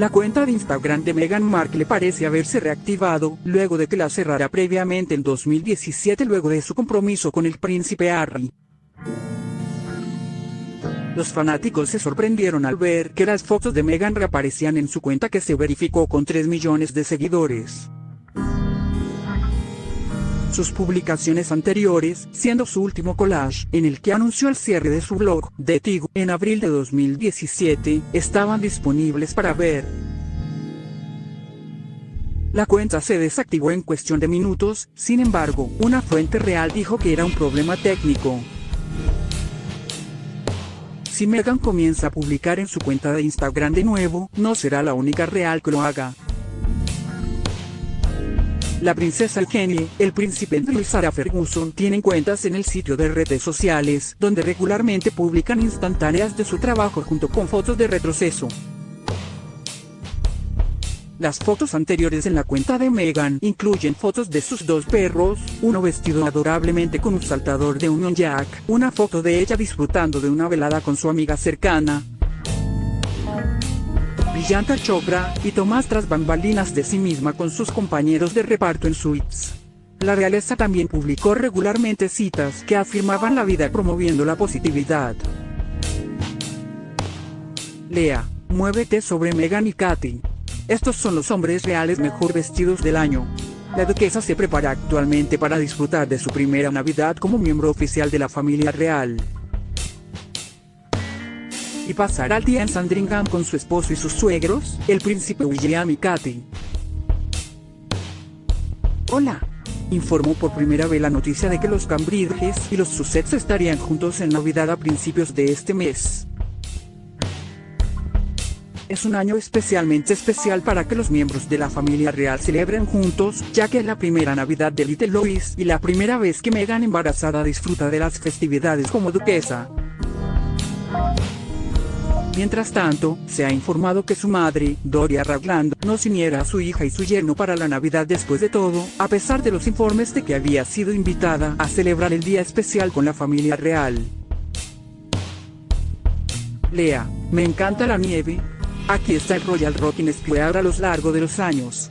La cuenta de Instagram de Meghan Markle parece haberse reactivado, luego de que la cerrara previamente en 2017 luego de su compromiso con el príncipe Harry. Los fanáticos se sorprendieron al ver que las fotos de Meghan reaparecían en su cuenta que se verificó con 3 millones de seguidores sus publicaciones anteriores, siendo su último collage, en el que anunció el cierre de su blog, de Tigo, en abril de 2017, estaban disponibles para ver. La cuenta se desactivó en cuestión de minutos, sin embargo, una fuente real dijo que era un problema técnico. Si Megan comienza a publicar en su cuenta de Instagram de nuevo, no será la única real que lo haga. La princesa Eugenie, el príncipe Andrew y Sarah Ferguson tienen cuentas en el sitio de redes sociales, donde regularmente publican instantáneas de su trabajo junto con fotos de retroceso. Las fotos anteriores en la cuenta de Meghan incluyen fotos de sus dos perros, uno vestido adorablemente con un saltador de Union Jack, una foto de ella disfrutando de una velada con su amiga cercana, Priyanka Chopra, y Tomás tras bambalinas de sí misma con sus compañeros de reparto en suites. La realeza también publicó regularmente citas que afirmaban la vida promoviendo la positividad. Lea, muévete sobre Megan y Katy. Estos son los hombres reales mejor vestidos del año. La duquesa se prepara actualmente para disfrutar de su primera Navidad como miembro oficial de la familia real y pasará el día en Sandringham con su esposo y sus suegros, el príncipe William y Katy. Hola. Informó por primera vez la noticia de que los Cambridges y los Sussex estarían juntos en Navidad a principios de este mes. Es un año especialmente especial para que los miembros de la familia real celebren juntos, ya que es la primera Navidad de Little Louis y la primera vez que Meghan embarazada disfruta de las festividades como duquesa. Mientras tanto, se ha informado que su madre, Doria Ragland, no siniera a su hija y su yerno para la Navidad después de todo, a pesar de los informes de que había sido invitada a celebrar el día especial con la familia real. Lea, me encanta la nieve. Aquí está el Royal Rocking Square a lo largo de los años.